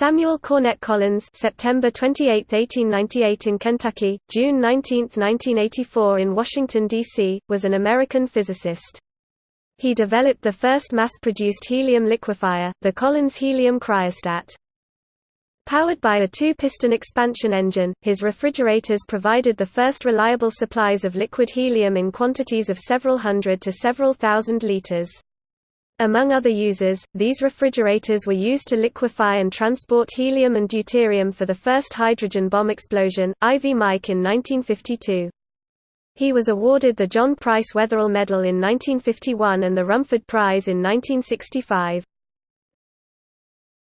Samuel Cornette Collins September 28, 1898 in Kentucky, June 19, 1984 in Washington, D.C., was an American physicist. He developed the first mass-produced helium liquefier, the Collins helium cryostat. Powered by a two-piston expansion engine, his refrigerators provided the first reliable supplies of liquid helium in quantities of several hundred to several thousand liters. Among other uses, these refrigerators were used to liquefy and transport helium and deuterium for the first hydrogen bomb explosion, Ivy Mike in 1952. He was awarded the John Price Wetherill Medal in 1951 and the Rumford Prize in 1965.